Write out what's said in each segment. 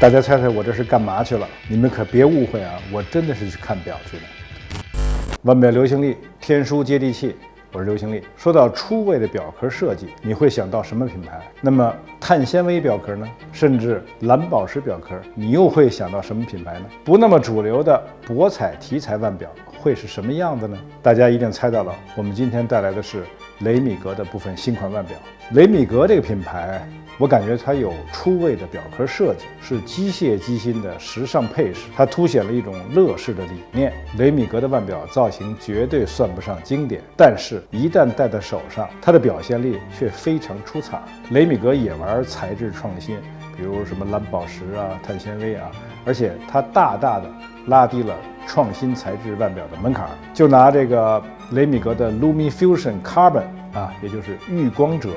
大家猜猜我这是干嘛去了？你们可别误会啊，我真的是去看表去的。腕表流行力，天书接地气。我是刘行力。说到出位的表壳设计，你会想到什么品牌？那么碳纤维表壳呢？甚至蓝宝石表壳，你又会想到什么品牌呢？不那么主流的博彩题材腕表会是什么样子呢？大家一定猜到了，我们今天带来的是雷米格的部分新款腕表。雷米格这个品牌。我感觉它有出位的表壳设计，是机械机芯的时尚配饰，它凸显了一种乐视的理念。雷米格的腕表造型绝对算不上经典，但是一旦戴在手上，它的表现力却非常出彩。雷米格也玩材质创新，比如什么蓝宝石啊、碳纤维啊，而且它大大的拉低了创新材质腕表的门槛。就拿这个雷米格的 LumiFusion Carbon 啊，也就是遇光者。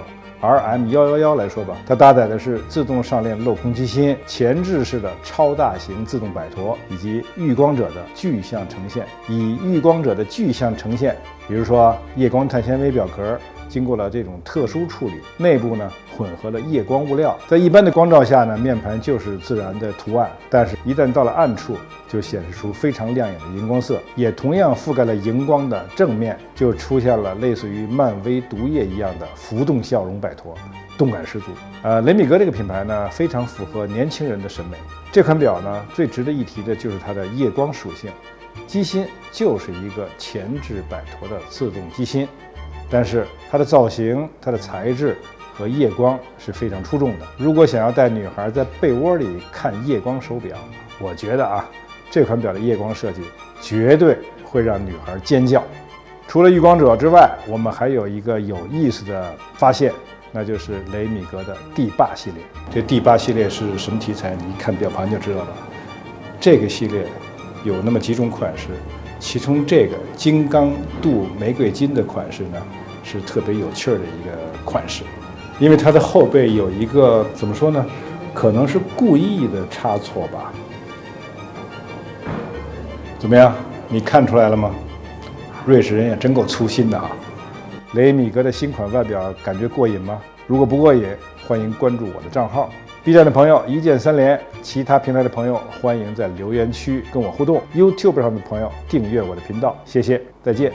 R M 幺幺幺来说吧，它搭载的是自动上链镂空机芯、前置式的超大型自动摆陀以及遇光者的具象呈现。以遇光者的具象呈现，比如说夜光碳纤维表壳。经过了这种特殊处理，内部呢混合了夜光物料，在一般的光照下呢，面盘就是自然的图案，但是一旦到了暗处，就显示出非常亮眼的荧光色，也同样覆盖了荧光的正面，就出现了类似于漫威毒液一样的浮动笑容摆脱，动感十足。呃，雷米格这个品牌呢，非常符合年轻人的审美。这款表呢，最值得一提的就是它的夜光属性，机芯就是一个前置摆脱的自动机芯。但是它的造型、它的材质和夜光是非常出众的。如果想要带女孩在被窝里看夜光手表，我觉得啊，这款表的夜光设计绝对会让女孩尖叫。除了遇光者之外，我们还有一个有意思的发现，那就是雷米格的帝霸系列。这帝霸系列是什么题材？你一看表盘就知道了。这个系列有那么几种款式。其中这个金刚镀玫瑰金的款式呢，是特别有趣儿的一个款式，因为它的后背有一个怎么说呢？可能是故意的差错吧。怎么样？你看出来了吗？瑞士人也真够粗心的啊！雷米格的新款外表感觉过瘾吗？如果不过瘾，欢迎关注我的账号。B 站的朋友一键三连，其他平台的朋友欢迎在留言区跟我互动。YouTube 上的朋友订阅我的频道，谢谢，再见。